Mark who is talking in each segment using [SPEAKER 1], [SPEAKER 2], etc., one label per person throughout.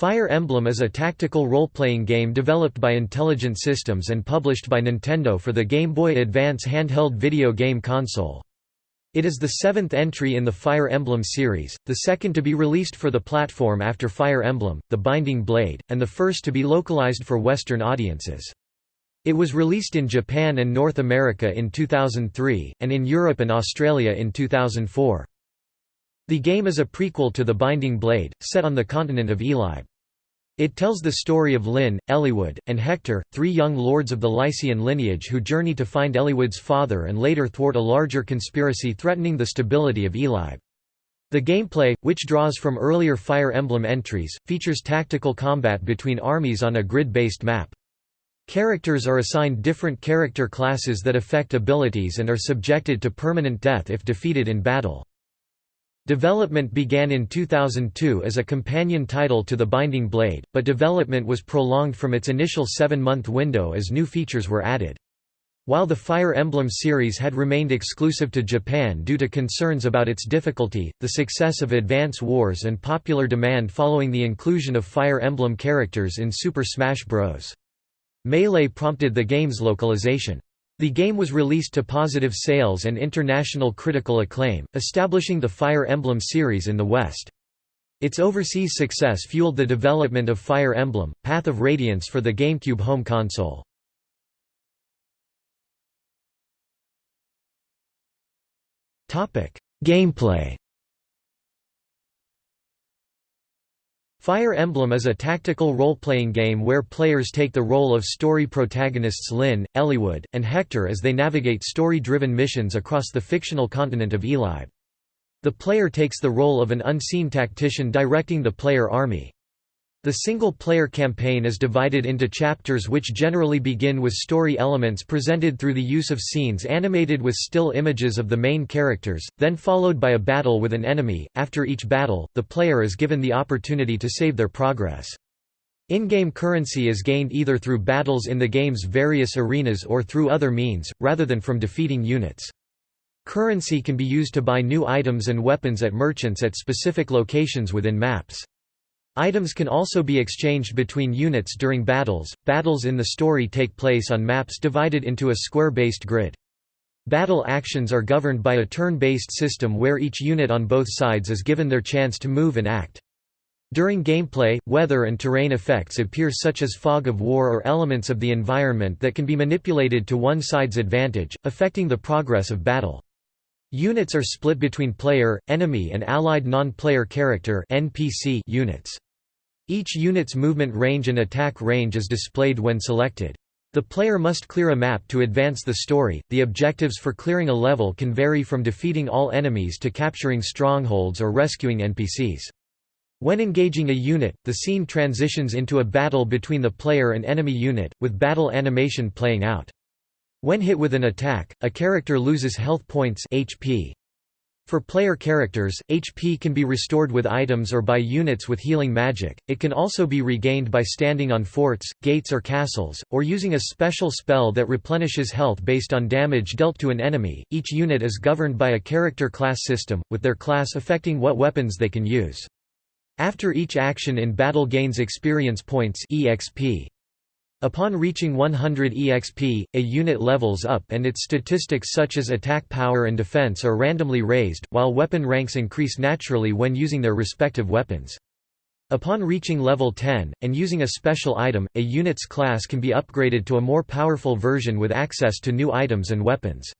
[SPEAKER 1] Fire Emblem is a tactical role-playing game developed by Intelligent Systems and published by Nintendo for the Game Boy Advance handheld video game console. It is the seventh entry in the Fire Emblem series, the second to be released for the platform after Fire Emblem, The Binding Blade, and the first to be localized for Western audiences. It was released in Japan and North America in 2003, and in Europe and Australia in 2004. The game is a prequel to The Binding Blade, set on the continent of Elibe. It tells the story of Lyn, Eliwood, and Hector, three young lords of the Lycian lineage who journey to find Eliwood's father and later thwart a larger conspiracy threatening the stability of Elibe. The gameplay, which draws from earlier Fire Emblem entries, features tactical combat between armies on a grid-based map. Characters are assigned different character classes that affect abilities and are subjected to permanent death if defeated in battle. Development began in 2002 as a companion title to The Binding Blade, but development was prolonged from its initial seven-month window as new features were added. While the Fire Emblem series had remained exclusive to Japan due to concerns about its difficulty, the success of Advance Wars and popular demand following the inclusion of Fire Emblem characters in Super Smash Bros. Melee prompted the game's localization. The game was released to positive sales and international critical acclaim, establishing the Fire Emblem series in the West. Its overseas success fueled the development of Fire Emblem, Path of Radiance for the GameCube home console. Gameplay Fire Emblem is a tactical role-playing game where players take the role of story protagonists Lyn, Eliwood, and Hector as they navigate story-driven missions across the fictional continent of Elibe. The player takes the role of an unseen tactician directing the player army. The single-player campaign is divided into chapters which generally begin with story elements presented through the use of scenes animated with still images of the main characters, then followed by a battle with an enemy. After each battle, the player is given the opportunity to save their progress. In-game currency is gained either through battles in the game's various arenas or through other means, rather than from defeating units. Currency can be used to buy new items and weapons at merchants at specific locations within maps. Items can also be exchanged between units during battles. Battles in the story take place on maps divided into a square-based grid. Battle actions are governed by a turn-based system where each unit on both sides is given their chance to move and act. During gameplay, weather and terrain effects appear such as fog of war or elements of the environment that can be manipulated to one side's advantage, affecting the progress of battle. Units are split between player, enemy and allied non-player character (NPC) units. Each unit's movement range and attack range is displayed when selected. The player must clear a map to advance the story. The objectives for clearing a level can vary from defeating all enemies to capturing strongholds or rescuing NPCs. When engaging a unit, the scene transitions into a battle between the player and enemy unit, with battle animation playing out. When hit with an attack, a character loses health points HP. For player characters, HP can be restored with items or by units with healing magic. It can also be regained by standing on forts, gates or castles, or using a special spell that replenishes health based on damage dealt to an enemy. Each unit is governed by a character class system, with their class affecting what weapons they can use. After each action in battle gains experience points EXP. Upon reaching 100 EXP, a unit levels up and its statistics such as attack power and defense are randomly raised, while weapon ranks increase naturally when using their respective weapons. Upon reaching level 10, and using a special item, a unit's class can be upgraded to a more powerful version with access to new items and weapons.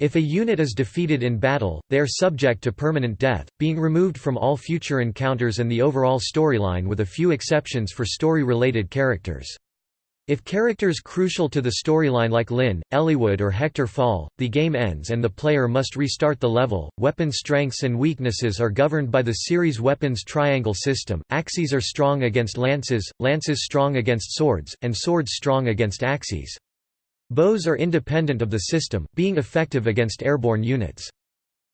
[SPEAKER 1] If a unit is defeated in battle, they are subject to permanent death, being removed from all future encounters and the overall storyline with a few exceptions for story-related characters. If characters crucial to the storyline like Lyn, Eliwood or Hector fall, the game ends and the player must restart the level. Weapon strengths and weaknesses are governed by the series weapons triangle system. Axes are strong against lances, lances strong against swords, and swords strong against axes. Bows are independent of the system, being effective against airborne units.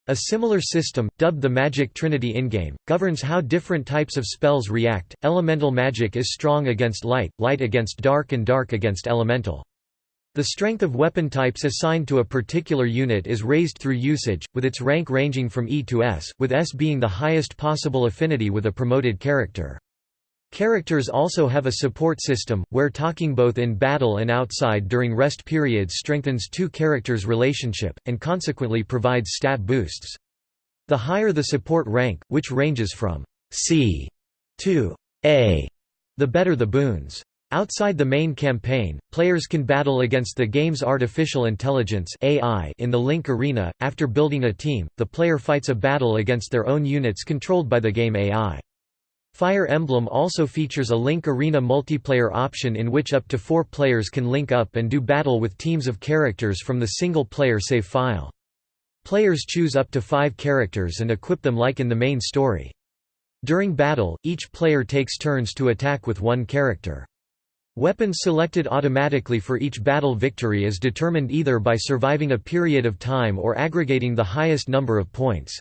[SPEAKER 1] A similar system, dubbed the Magic Trinity in-game, governs how different types of spells react. Elemental magic is strong against light, light against dark and dark against elemental. The strength of weapon types assigned to a particular unit is raised through usage, with its rank ranging from E to S, with S being the highest possible affinity with a promoted character. Characters also have a support system, where talking both in battle and outside during rest periods strengthens two characters' relationship, and consequently provides stat boosts. The higher the support rank, which ranges from C to A, the better the boons. Outside the main campaign, players can battle against the game's artificial intelligence AI in the Link Arena. After building a team, the player fights a battle against their own units controlled by the game AI. Fire Emblem also features a Link Arena multiplayer option in which up to four players can link up and do battle with teams of characters from the single-player save file. Players choose up to five characters and equip them like in the main story. During battle, each player takes turns to attack with one character. Weapons selected automatically for each battle victory is determined either by surviving a period of time or aggregating the highest number of points.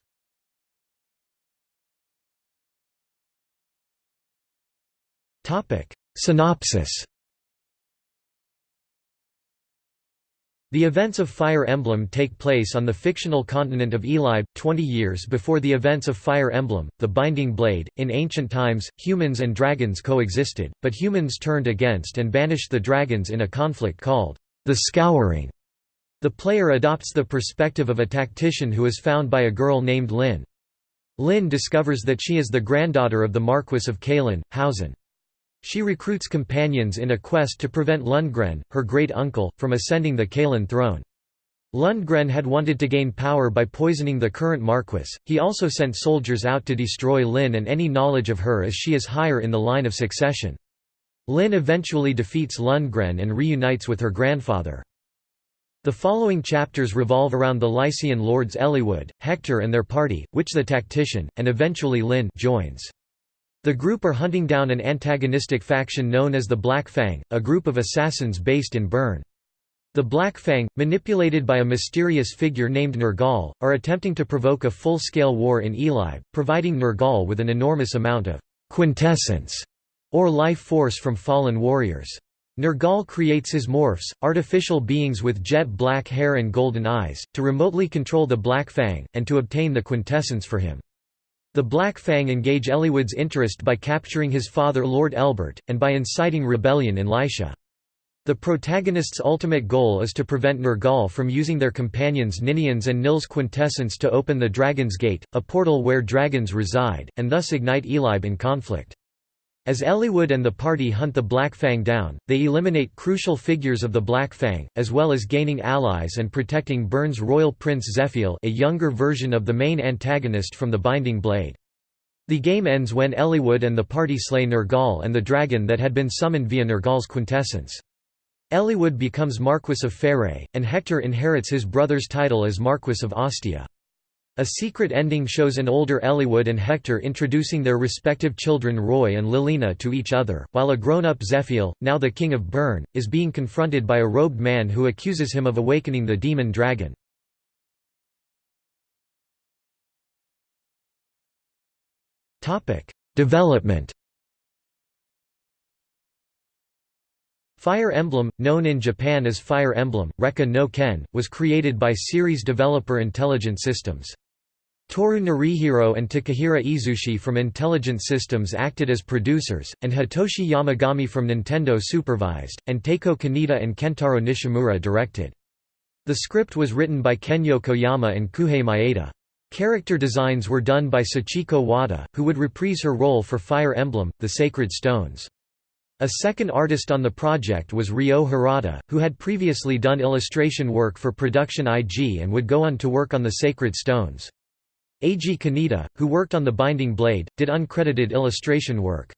[SPEAKER 1] Synopsis The events of Fire Emblem take place on the fictional continent of Elibe, 20 years before the events of Fire Emblem, The Binding Blade. In ancient times, humans and dragons coexisted, but humans turned against and banished the dragons in a conflict called the Scouring. The player adopts the perspective of a tactician who is found by a girl named Lyn. Lyn discovers that she is the granddaughter of the Marquis of Caelin, Hausen. She recruits companions in a quest to prevent Lundgren, her great-uncle, from ascending the Caelin throne. Lundgren had wanted to gain power by poisoning the current Marquis, he also sent soldiers out to destroy Lyn and any knowledge of her as she is higher in the line of succession. Lyn eventually defeats Lundgren and reunites with her grandfather. The following chapters revolve around the Lycian lords Eliwood, Hector and their party, which the tactician, and eventually Lyn joins. The group are hunting down an antagonistic faction known as the Black Fang, a group of assassins based in Bern. The Black Fang, manipulated by a mysterious figure named Nergal, are attempting to provoke a full-scale war in Elibe, providing Nergal with an enormous amount of quintessence, or life force from fallen warriors. Nergal creates his morphs, artificial beings with jet black hair and golden eyes, to remotely control the Black Fang, and to obtain the quintessence for him. The Black Fang engage Eliwood's interest by capturing his father Lord Elbert, and by inciting rebellion in Lycia. The protagonist's ultimate goal is to prevent Nergal from using their companions Ninian's and Nil's quintessence to open the Dragon's Gate, a portal where dragons reside, and thus ignite Elibe in conflict. As Eliwood and the party hunt the Black Fang down, they eliminate crucial figures of the Black Fang, as well as gaining allies and protecting Bern's royal prince Zephiel a younger version of the main antagonist from the Binding Blade. The game ends when Eliwood and the party slay Nergal and the dragon that had been summoned via Nergal's quintessence. Eliwood becomes Marquis of Pherae, and Hector inherits his brother's title as Marquis of Ostia. A secret ending shows an older Eliwood and Hector introducing their respective children Roy and Lilina to each other, while a grown-up Zephiel, now the king of Bern, is being confronted by a robed man who accuses him of awakening the demon dragon. Development Fire Emblem, known in Japan as Fire Emblem, Rekka no Ken, was created by series developer Intelligent Systems. Toru Narihiro and Takehiro Izushi from Intelligent Systems acted as producers, and Hitoshi Yamagami from Nintendo supervised, and Taeko Kaneda and Kentaro Nishimura directed. The script was written by Ken Yokoyama and Kuhei Maeda. Character designs were done by Sachiko Wada, who would reprise her role for Fire Emblem, The Sacred Stones. A second artist on the project was Ryo Harada, who had previously done illustration work for Production IG and would go on to work on The Sacred Stones. Eiji Kaneda, who worked on The Binding Blade, did uncredited illustration work.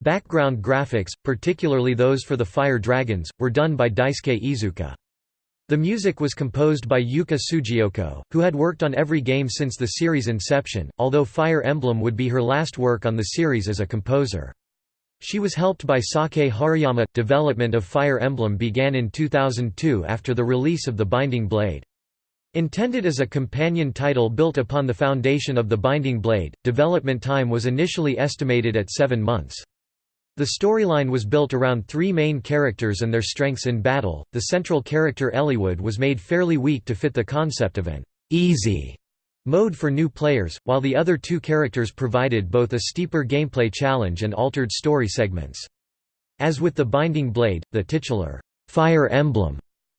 [SPEAKER 1] Background graphics, particularly those for the Fire Dragons, were done by Daisuke Iizuka. The music was composed by Yuka Tsujiyoko, who had worked on every game since the series' inception, although Fire Emblem would be her last work on the series as a composer. She was helped by Saki Haruyama. Development of Fire Emblem began in 2002 after the release of The Binding Blade. Intended as a companion title built upon the foundation of The Binding Blade, development time was initially estimated at seven months. The storyline was built around three main characters and their strengths in battle. The central character Eliwood was made fairly weak to fit the concept of an easy mode for new players, while the other two characters provided both a steeper gameplay challenge and altered story segments. As with the Binding Blade, the titular Fire Emblem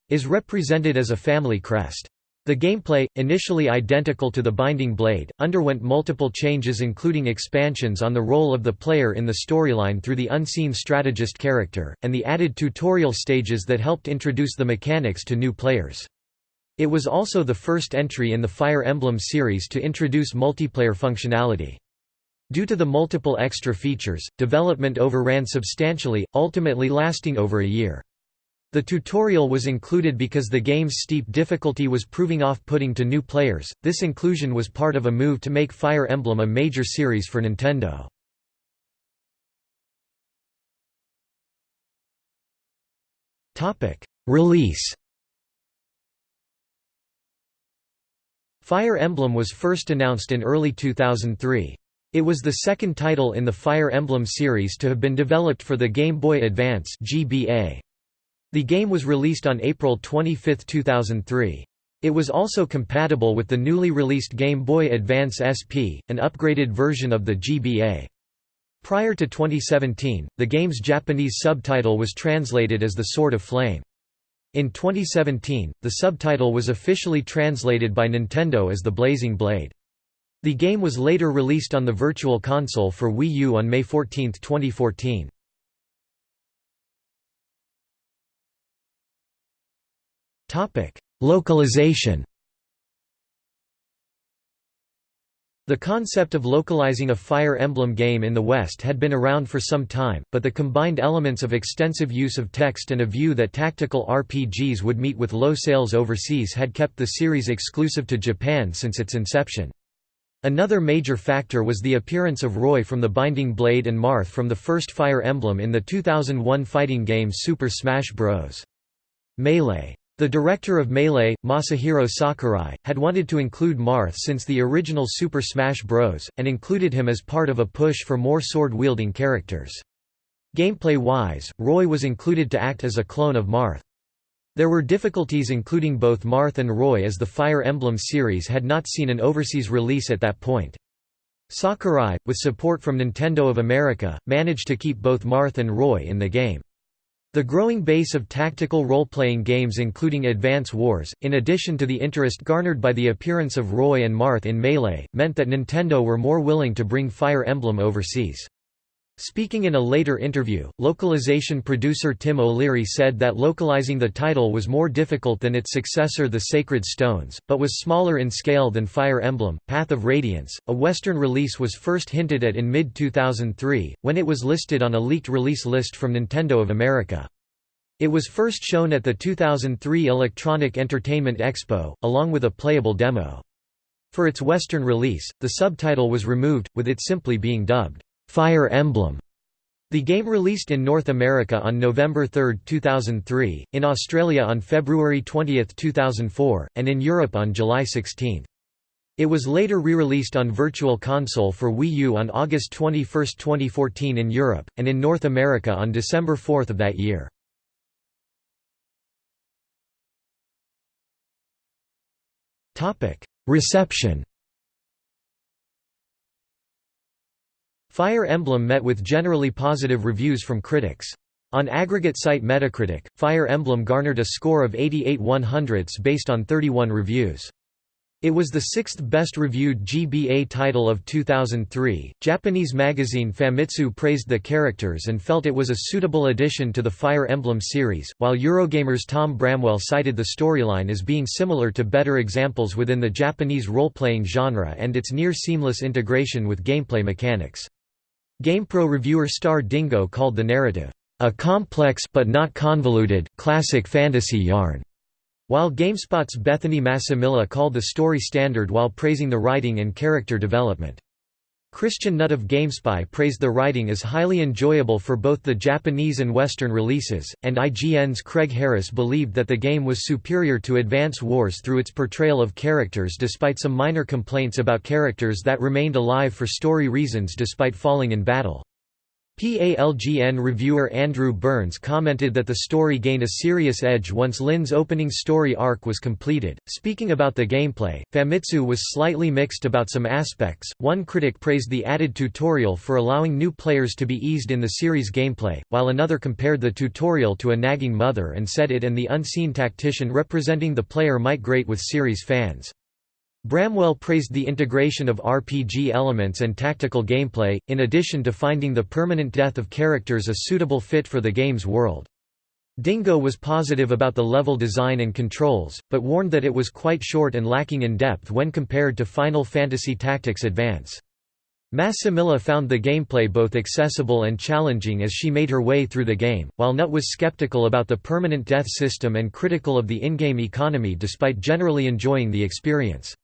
[SPEAKER 1] is represented as a family crest. The gameplay, initially identical to the Binding Blade, underwent multiple changes including expansions on the role of the player in the storyline through the unseen strategist character, and the added tutorial stages that helped introduce the mechanics to new players. It was also the first entry in the Fire Emblem series to introduce multiplayer functionality. Due to the multiple extra features, development overran substantially, ultimately lasting over a year. The tutorial was included because the game's steep difficulty was proving off-putting to new players. This inclusion was part of a move to make Fire Emblem a major series for Nintendo. Topic: Release. Fire Emblem was first announced in early 2003. It was the second title in the Fire Emblem series to have been developed for the Game Boy Advance. The game was released on April 25, 2003. It was also compatible with the newly released Game Boy Advance SP, an upgraded version of the GBA. Prior to 2017, the game's Japanese subtitle was translated as The Sword of Flame. In 2017, the subtitle was officially translated by Nintendo as The Blazing Blade. The game was later released on the Virtual Console for Wii U on May 14, 2014. Topic: Localization. The concept of localizing a Fire Emblem game in the West had been around for some time, but the combined elements of extensive use of text and a view that tactical RPGs would meet with low sales overseas had kept the series exclusive to Japan since its inception. Another major factor was the appearance of Roy from the Binding Blade and Marth from the first Fire Emblem in the 2001 fighting game Super Smash Bros. Melee the director of Melee, Masahiro Sakurai, had wanted to include Marth since the original Super Smash Bros., and included him as part of a push for more sword-wielding characters. Gameplay-wise, Roy was included to act as a clone of Marth. There were difficulties including both Marth and Roy as the Fire Emblem series had not seen an overseas release at that point. Sakurai, with support from Nintendo of America, managed to keep both Marth and Roy in the game. The growing base of tactical role-playing games including Advance Wars, in addition to the interest garnered by the appearance of Roy and Marth in Melee, meant that Nintendo were more willing to bring Fire Emblem overseas. Speaking in a later interview, localization producer Tim O'Leary said that localizing the title was more difficult than its successor The Sacred Stones, but was smaller in scale than Fire Emblem, Path of Radiance. A Western release was first hinted at in mid-2003, when it was listed on a leaked release list from Nintendo of America. It was first shown at the 2003 Electronic Entertainment Expo, along with a playable demo. For its Western release, the subtitle was removed, with it simply being dubbed, Fire Emblem. The game released in North America on November 3, 2003, in Australia on February 20, 2004, and in Europe on July 16. It was later re-released on Virtual Console for Wii U on August 21, 2014 in Europe, and in North America on December 4 of that year. Reception Fire Emblem met with generally positive reviews from critics. On aggregate site Metacritic, Fire Emblem garnered a score of 88 100ths based on 31 reviews. It was the sixth best reviewed GBA title of 2003. Japanese magazine Famitsu praised the characters and felt it was a suitable addition to the Fire Emblem series, while Eurogamer's Tom Bramwell cited the storyline as being similar to better examples within the Japanese role-playing genre and its near-seamless integration with gameplay mechanics. GamePro reviewer Star Dingo called the narrative, "...a complex but not convoluted, classic fantasy yarn." While GameSpot's Bethany Massimilla called the story standard while praising the writing and character development. Christian Nutt of GameSpy praised the writing as highly enjoyable for both the Japanese and Western releases, and IGN's Craig Harris believed that the game was superior to Advance Wars through its portrayal of characters despite some minor complaints about characters that remained alive for story reasons despite falling in battle. PALGN reviewer Andrew Burns commented that the story gained a serious edge once Lyn's opening story arc was completed. Speaking about the gameplay, Famitsu was slightly mixed about some aspects. One critic praised the added tutorial for allowing new players to be eased in the series' gameplay, while another compared the tutorial to a nagging mother and said it and the unseen tactician representing the player might grate with series fans. Bramwell praised the integration of RPG elements and tactical gameplay, in addition to finding the permanent death of characters a suitable fit for the game's world. Dingo was positive about the level design and controls, but warned that it was quite short and lacking in depth when compared to Final Fantasy Tactics Advance. Massimilla found the gameplay both accessible and challenging as she made her way through the game, while Nutt was skeptical about the permanent death system and critical of the in-game economy despite generally enjoying the experience.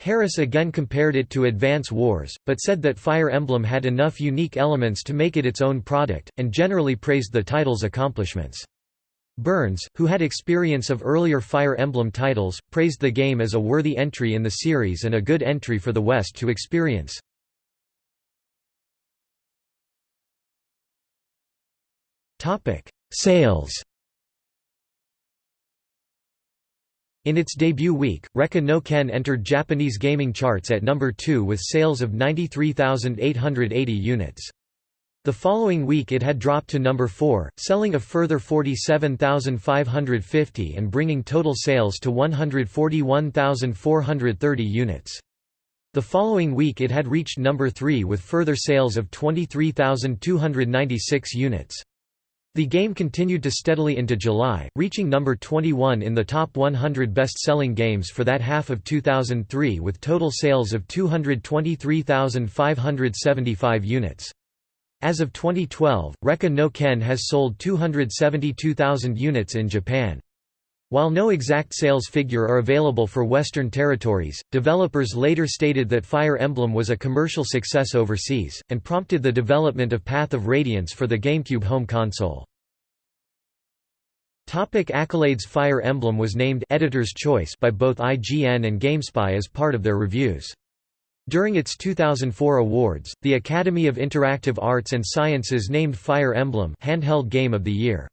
[SPEAKER 1] Harris again compared it to Advance Wars, but said that Fire Emblem had enough unique elements to make it its own product, and generally praised the title's accomplishments. Burns, who had experience of earlier Fire Emblem titles, praised the game as a worthy entry in the series and a good entry for the West to experience. Sales In its debut week, Rekka no Ken entered Japanese gaming charts at number 2 with sales of 93,880 units. The following week it had dropped to number 4, selling a further 47,550 and bringing total sales to 141,430 units. The following week it had reached number 3 with further sales of 23,296 units. The game continued to steadily into July, reaching number 21 in the top 100 best-selling games for that half of 2003 with total sales of 223,575 units. As of 2012, Rekka no Ken has sold 272,000 units in Japan. While no exact sales figure are available for Western territories, developers later stated that Fire Emblem was a commercial success overseas, and prompted the development of Path of Radiance for the GameCube home console. Topic accolades Fire Emblem was named Editor's Choice by both IGN and GameSpy as part of their reviews. During its 2004 awards, the Academy of Interactive Arts and Sciences named Fire Emblem Handheld Game of the Year.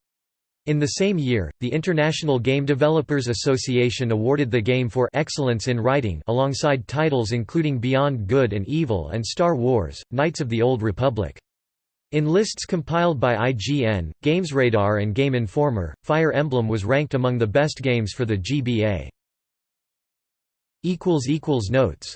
[SPEAKER 1] In the same year, the International Game Developers Association awarded the game for excellence in writing alongside titles including Beyond Good and Evil and Star Wars: Knights of the Old Republic. In lists compiled by IGN, GamesRadar and Game Informer, Fire Emblem was ranked among the best games for the GBA. Notes